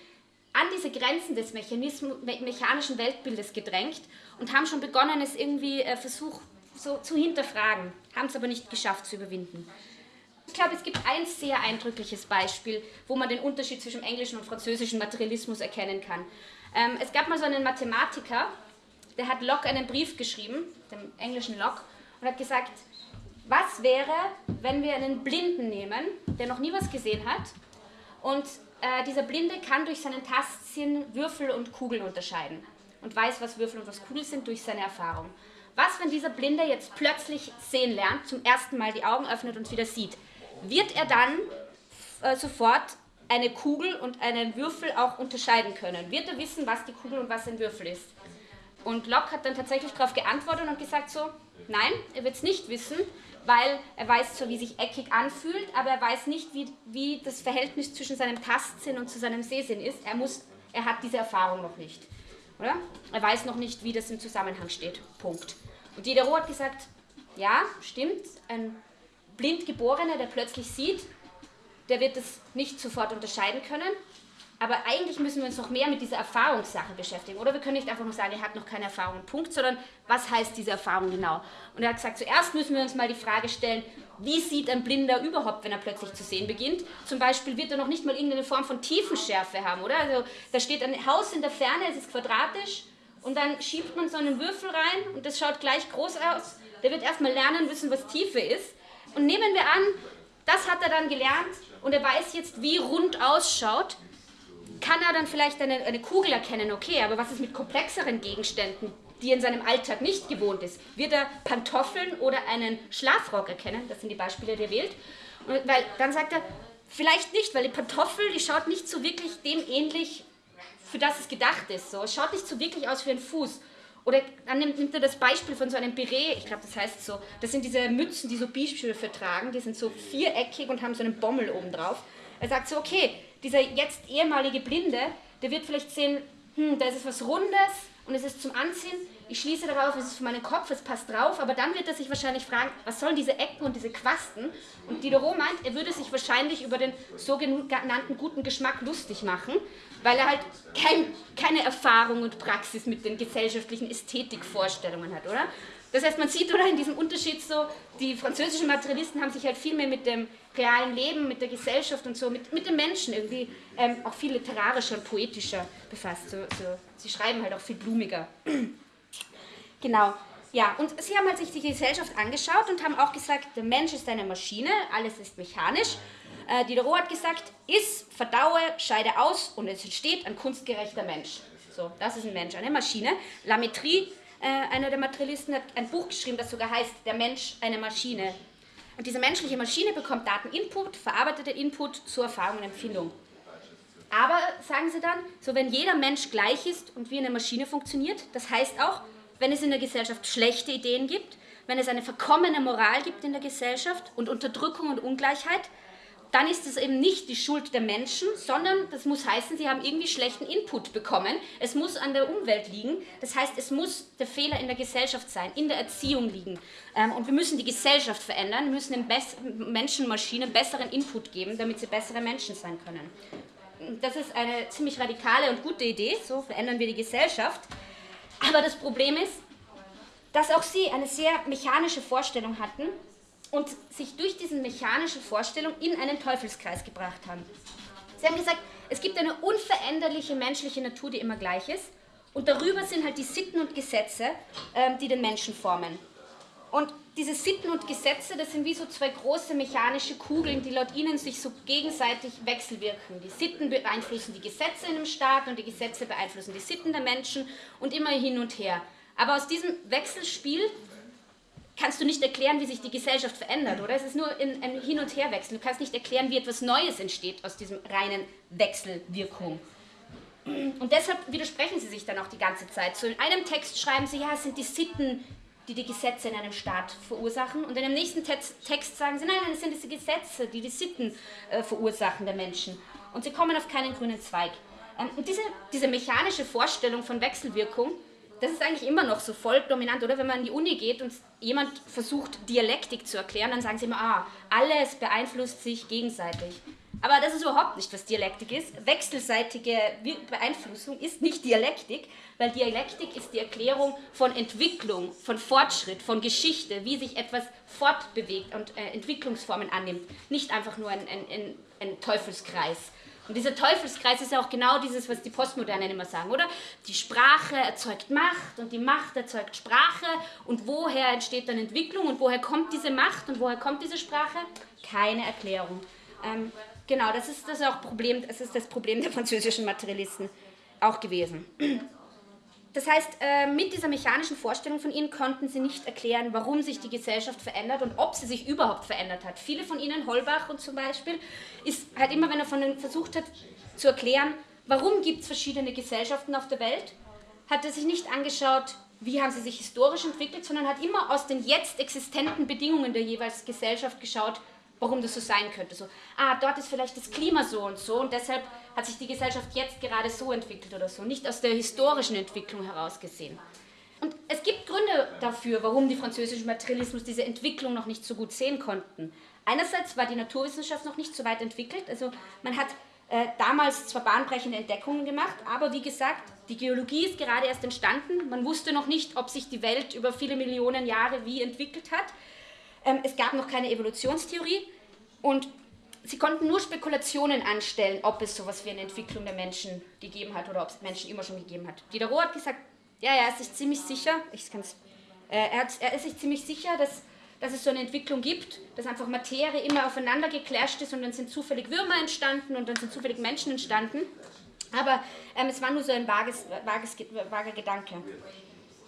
an diese Grenzen des mechanischen Weltbildes gedrängt und haben schon begonnen, es irgendwie äh, versucht so zu hinterfragen, haben es aber nicht geschafft zu überwinden. Ich glaube, es gibt ein sehr eindrückliches Beispiel, wo man den Unterschied zwischen englischen und französischen Materialismus erkennen kann. Ähm, es gab mal so einen Mathematiker, der hat Locke einen Brief geschrieben, dem englischen Locke, und hat gesagt, was wäre, wenn wir einen Blinden nehmen, der noch nie was gesehen hat, und äh, dieser Blinde kann durch seinen Tastsinn Würfel und Kugeln unterscheiden und weiß, was Würfel und was Kugeln sind durch seine Erfahrung. Was, wenn dieser Blinde jetzt plötzlich sehen lernt, zum ersten Mal die Augen öffnet und wieder sieht? Wird er dann äh, sofort eine Kugel und einen Würfel auch unterscheiden können? Wird er wissen, was die Kugel und was ein Würfel ist? Und Locke hat dann tatsächlich darauf geantwortet und gesagt so, nein, er wird es nicht wissen, weil er weiß zwar, wie sich eckig anfühlt, aber er weiß nicht, wie, wie das Verhältnis zwischen seinem Tastsinn und zu seinem Sehsinn ist. Er, muss, er hat diese Erfahrung noch nicht. Oder? Er weiß noch nicht, wie das im Zusammenhang steht. Punkt. Und Diderot hat gesagt, ja, stimmt, ein Blindgeborener, der plötzlich sieht, der wird es nicht sofort unterscheiden können, aber eigentlich müssen wir uns noch mehr mit dieser Erfahrungssache beschäftigen. Oder wir können nicht einfach nur sagen, er hat noch keine Erfahrung, Punkt, sondern was heißt diese Erfahrung genau? Und er hat gesagt, zuerst müssen wir uns mal die Frage stellen, wie sieht ein Blinder überhaupt, wenn er plötzlich zu sehen beginnt? Zum Beispiel wird er noch nicht mal irgendeine Form von Tiefenschärfe haben, oder? Also da steht ein Haus in der Ferne, es ist quadratisch und dann schiebt man so einen Würfel rein und das schaut gleich groß aus. Der wird erstmal lernen müssen, was Tiefe ist. Und nehmen wir an, das hat er dann gelernt und er weiß jetzt, wie rund ausschaut kann er dann vielleicht eine, eine Kugel erkennen, okay, aber was ist mit komplexeren Gegenständen, die in seinem Alltag nicht gewohnt ist? Wird er Pantoffeln oder einen Schlafrock erkennen? Das sind die Beispiele, die er wählt. Und weil dann sagt er, vielleicht nicht, weil die Pantoffel, die schaut nicht so wirklich dem ähnlich, für das es gedacht ist. So. Es schaut nicht so wirklich aus wie ein Fuß. Oder dann nimmt, nimmt er das Beispiel von so einem Beret, ich glaube, das heißt so, das sind diese Mützen, die so Bischöfe tragen, die sind so viereckig und haben so einen Bommel oben drauf. Er sagt so, okay, dieser jetzt ehemalige Blinde, der wird vielleicht sehen, hm, da ist es was Rundes und es ist zum Anziehen. Ich schließe darauf, es ist für meinen Kopf, es passt drauf, aber dann wird er sich wahrscheinlich fragen, was sollen diese Ecken und diese Quasten? Und Diderot meint, er würde sich wahrscheinlich über den sogenannten guten Geschmack lustig machen, weil er halt kein, keine Erfahrung und Praxis mit den gesellschaftlichen Ästhetikvorstellungen hat, oder? Das heißt, man sieht oder in diesem Unterschied so, die französischen Materialisten haben sich halt viel mehr mit dem realen Leben, mit der Gesellschaft und so, mit, mit den Menschen irgendwie ähm, auch viel literarischer und poetischer befasst. So, so, sie schreiben halt auch viel blumiger. *clears throat* genau. Ja, und sie haben halt sich die Gesellschaft angeschaut und haben auch gesagt, der Mensch ist eine Maschine, alles ist mechanisch. Äh, Diderot hat gesagt, iss, verdaue, scheide aus und es entsteht ein kunstgerechter Mensch. So, das ist ein Mensch, eine Maschine. Lametrie äh, einer der Materialisten hat ein Buch geschrieben, das sogar heißt Der Mensch, eine Maschine. Und diese menschliche Maschine bekommt Dateninput, verarbeitet den Input zur Erfahrung und Empfindung. Aber, sagen sie dann, so wenn jeder Mensch gleich ist und wie eine Maschine funktioniert, das heißt auch, wenn es in der Gesellschaft schlechte Ideen gibt, wenn es eine verkommene Moral gibt in der Gesellschaft und Unterdrückung und Ungleichheit, dann ist es eben nicht die Schuld der Menschen, sondern das muss heißen, sie haben irgendwie schlechten Input bekommen. Es muss an der Umwelt liegen. Das heißt, es muss der Fehler in der Gesellschaft sein, in der Erziehung liegen. Ähm, und wir müssen die Gesellschaft verändern, wir müssen den Menschenmaschinen besseren Input geben, damit sie bessere Menschen sein können. Das ist eine ziemlich radikale und gute Idee, so verändern wir die Gesellschaft. Aber das Problem ist, dass auch sie eine sehr mechanische Vorstellung hatten und sich durch diese mechanische Vorstellung in einen Teufelskreis gebracht haben. Sie haben gesagt, es gibt eine unveränderliche menschliche Natur, die immer gleich ist, und darüber sind halt die Sitten und Gesetze, ähm, die den Menschen formen. Und diese Sitten und Gesetze, das sind wie so zwei große mechanische Kugeln, die laut ihnen sich so gegenseitig wechselwirken. Die Sitten beeinflussen die Gesetze in einem Staat und die Gesetze beeinflussen die Sitten der Menschen und immer hin und her. Aber aus diesem Wechselspiel kannst du nicht erklären, wie sich die Gesellschaft verändert, oder? Es ist nur ein Hin- und Herwechsel. Du kannst nicht erklären, wie etwas Neues entsteht aus diesem reinen Wechselwirkung. Und deshalb widersprechen sie sich dann auch die ganze Zeit. So in einem Text schreiben sie, ja, es sind die Sitten, die die Gesetze in einem Staat verursachen. Und in dem nächsten Text sagen sie, nein, nein, es sind diese Gesetze, die die Sitten äh, verursachen der Menschen. Und sie kommen auf keinen grünen Zweig. Ähm, und diese, diese mechanische Vorstellung von Wechselwirkung, das ist eigentlich immer noch so voll dominant, oder? Wenn man in die Uni geht und jemand versucht, Dialektik zu erklären, dann sagen sie immer, ah, alles beeinflusst sich gegenseitig. Aber das ist überhaupt nicht, was Dialektik ist. Wechselseitige Beeinflussung ist nicht Dialektik, weil Dialektik ist die Erklärung von Entwicklung, von Fortschritt, von Geschichte, wie sich etwas fortbewegt und äh, Entwicklungsformen annimmt. Nicht einfach nur ein, ein, ein, ein Teufelskreis. Und dieser Teufelskreis ist ja auch genau dieses, was die Postmodernen immer sagen, oder? Die Sprache erzeugt Macht und die Macht erzeugt Sprache. Und woher entsteht dann Entwicklung und woher kommt diese Macht und woher kommt diese Sprache? Keine Erklärung. Ähm, genau, das ist das auch Problem, das ist das Problem der französischen Materialisten auch gewesen. Das heißt, äh, mit dieser mechanischen Vorstellung von ihnen konnten sie nicht erklären, warum sich die Gesellschaft verändert und ob sie sich überhaupt verändert hat. Viele von ihnen, Holbach und zum Beispiel, ist halt immer, wenn er von ihnen versucht hat zu erklären, warum gibt es verschiedene Gesellschaften auf der Welt, hat er sich nicht angeschaut, wie haben sie sich historisch entwickelt, sondern hat immer aus den jetzt existenten Bedingungen der jeweils Gesellschaft geschaut, warum das so sein könnte. So, ah, dort ist vielleicht das Klima so und so und deshalb hat sich die Gesellschaft jetzt gerade so entwickelt oder so, nicht aus der historischen Entwicklung heraus gesehen. Und es gibt Gründe dafür, warum die französischen Materialismus diese Entwicklung noch nicht so gut sehen konnten. Einerseits war die Naturwissenschaft noch nicht so weit entwickelt, also man hat äh, damals zwar bahnbrechende Entdeckungen gemacht, aber wie gesagt, die Geologie ist gerade erst entstanden. Man wusste noch nicht, ob sich die Welt über viele Millionen Jahre wie entwickelt hat. Ähm, es gab noch keine Evolutionstheorie und sie konnten nur Spekulationen anstellen, ob es sowas wie eine Entwicklung der Menschen gegeben hat oder ob es Menschen immer schon gegeben hat. Diderot hat gesagt, ja, ja, er ist sich ziemlich sicher, ich kann's, äh, er, hat, er ist sich ziemlich sicher, dass, dass es so eine Entwicklung gibt, dass einfach Materie immer aufeinander geclasht ist und dann sind zufällig Würmer entstanden und dann sind zufällig Menschen entstanden. Aber ähm, es war nur so ein vages, vages, vager Gedanke.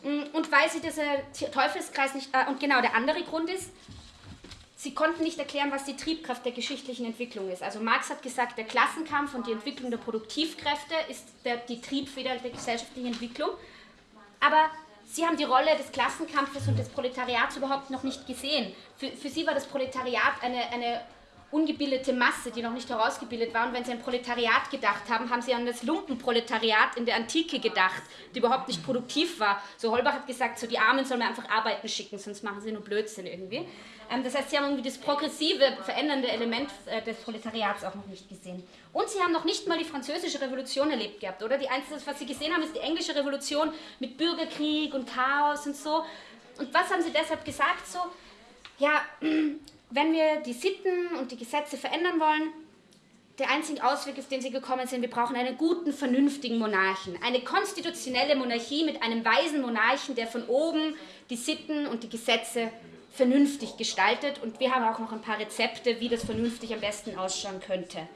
Mm, und weil sie dieser Teufelskreis nicht, äh, und genau der andere Grund ist, sie konnten nicht erklären, was die Triebkraft der geschichtlichen Entwicklung ist. Also Marx hat gesagt, der Klassenkampf und die Entwicklung der Produktivkräfte ist der, die Triebfeder der gesellschaftlichen Entwicklung. Aber sie haben die Rolle des Klassenkampfes und des Proletariats überhaupt noch nicht gesehen. Für, für sie war das Proletariat eine, eine ungebildete Masse, die noch nicht herausgebildet war. Und wenn sie an Proletariat gedacht haben, haben sie an das Lumpenproletariat in der Antike gedacht, die überhaupt nicht produktiv war. So Holbach hat gesagt, so die Armen sollen wir einfach arbeiten schicken, sonst machen sie nur Blödsinn irgendwie. Ähm, das heißt, sie haben irgendwie das progressive, verändernde Element äh, des Proletariats auch noch nicht gesehen. Und sie haben noch nicht mal die französische Revolution erlebt gehabt, oder? Die Einzige, was sie gesehen haben, ist die englische Revolution mit Bürgerkrieg und Chaos und so. Und was haben sie deshalb gesagt? So, ja, *clears throat* wenn wir die Sitten und die Gesetze verändern wollen, der einzige Ausweg, auf den sie gekommen sind, wir brauchen einen guten, vernünftigen Monarchen. Eine konstitutionelle Monarchie mit einem weisen Monarchen, der von oben die Sitten und die Gesetze vernünftig gestaltet. Und wir haben auch noch ein paar Rezepte, wie das vernünftig am besten ausschauen könnte.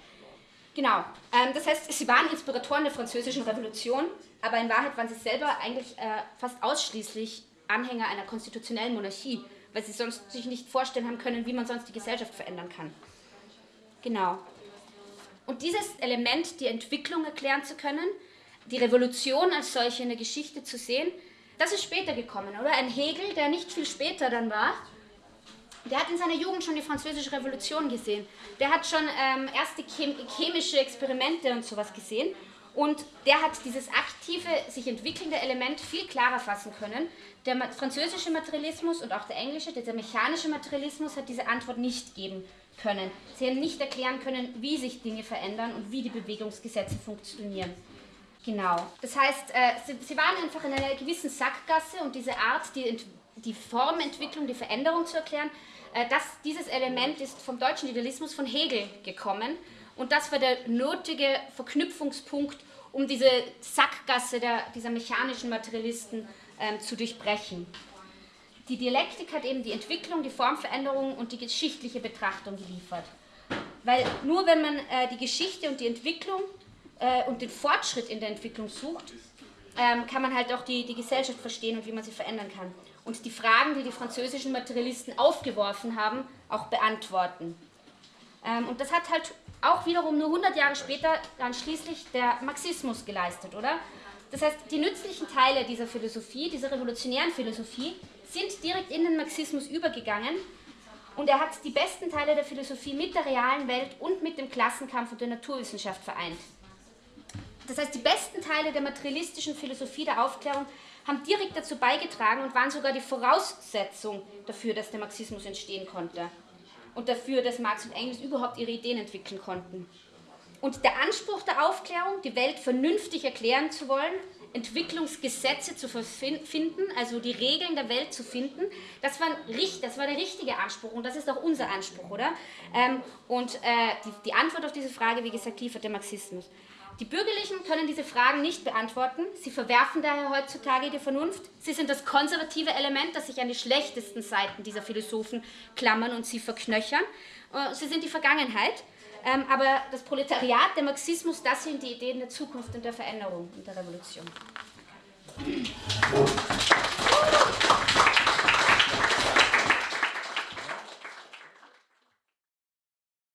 Genau, ähm, das heißt, sie waren Inspiratoren der französischen Revolution, aber in Wahrheit waren sie selber eigentlich äh, fast ausschließlich Anhänger einer konstitutionellen Monarchie weil sie sonst sich nicht vorstellen haben können, wie man sonst die Gesellschaft verändern kann. Genau. Und dieses Element, die Entwicklung erklären zu können, die Revolution als solche in der Geschichte zu sehen, das ist später gekommen, oder? Ein Hegel, der nicht viel später dann war, der hat in seiner Jugend schon die Französische Revolution gesehen. Der hat schon ähm, erste chem chemische Experimente und sowas gesehen. Und der hat dieses aktive, sich entwickelnde Element viel klarer fassen können. Der französische Materialismus und auch der englische, der mechanische Materialismus hat diese Antwort nicht geben können. Sie haben nicht erklären können, wie sich Dinge verändern und wie die Bewegungsgesetze funktionieren. Genau. Das heißt, äh, sie, sie, waren einfach in einer gewissen Sackgasse und diese Art, die, die Formentwicklung, die Veränderung zu erklären, äh, das, dieses Element ist vom deutschen Idealismus von Hegel gekommen und das war der nötige Verknüpfungspunkt, um diese Sackgasse der, dieser mechanischen Materialisten ähm, zu durchbrechen. Die Dialektik hat eben die Entwicklung, die Formveränderung und die geschichtliche Betrachtung geliefert. Weil nur wenn man äh, die Geschichte und die Entwicklung äh, und den Fortschritt in der Entwicklung sucht, ähm, kann man halt auch die, die Gesellschaft verstehen und wie man sie verändern kann. Und die Fragen, die die französischen Materialisten aufgeworfen haben, auch beantworten. Ähm, und das hat halt auch wiederum nur 100 Jahre später dann schließlich der Marxismus geleistet, oder? Das heißt, die nützlichen Teile dieser Philosophie, dieser revolutionären Philosophie, sind direkt in den Marxismus übergegangen und er hat die besten Teile der Philosophie mit der realen Welt und mit dem Klassenkampf und der Naturwissenschaft vereint. Das heißt, die besten Teile der materialistischen Philosophie der Aufklärung haben direkt dazu beigetragen und waren sogar die Voraussetzung dafür, dass der Marxismus entstehen konnte und dafür, dass Marx und Engels überhaupt ihre Ideen entwickeln konnten. Und der Anspruch der Aufklärung, die Welt vernünftig erklären zu wollen, Entwicklungsgesetze zu finden, also die Regeln der Welt zu finden, das war, das war der richtige Anspruch und das ist auch unser Anspruch, oder? Ähm, und äh, die, die Antwort auf diese Frage, wie gesagt, liefert der Marxismus. Die Bürgerlichen können diese Fragen nicht beantworten. Sie verwerfen daher heutzutage die Vernunft. Sie sind das konservative Element, das sich an die schlechtesten Seiten dieser Philosophen klammern und sie verknöchern. Äh, sie sind die Vergangenheit. Ähm, aber das Proletariat, der Marxismus, das sind die Ideen der Zukunft und der Veränderung und der Revolution.